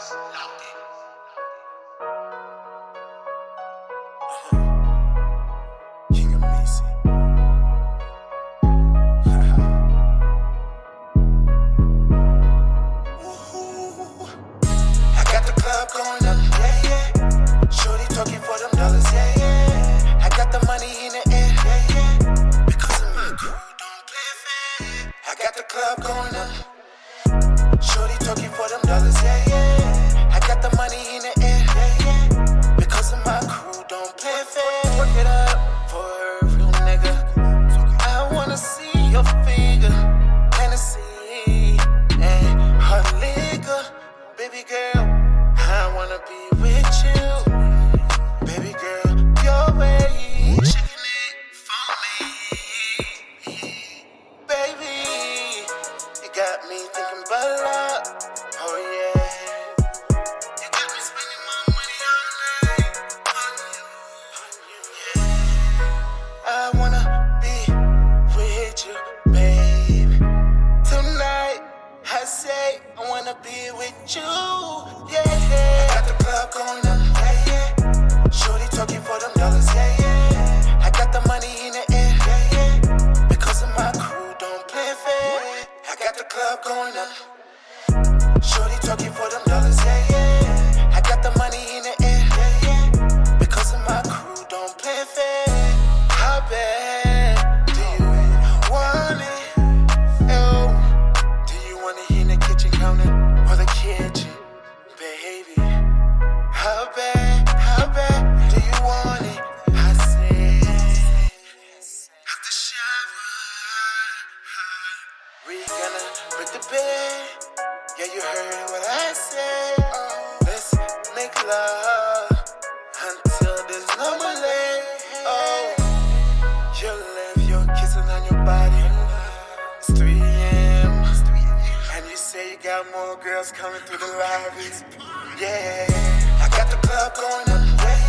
Locked in. Me thinking about love. Oh yeah. You got me spending my money all night yeah. I wanna be with you. Tonight, I say I wanna be with you, Shorty talking for them dollars, yeah, yeah. I got the money in the air, yeah, yeah. Because of my crew, don't play fair. How bad do you want it? Oh, do you want it in the kitchen counter or the kitchen, baby? How bad, how bad do you want it? I said, after shower, we gonna break the bed. Yeah, you heard what I said. Let's make love until there's no more leg. Oh, you left your kissing on your body. It's 3 a.m. And you say you got more girls coming through the lobbies. Yeah, I got the club going up.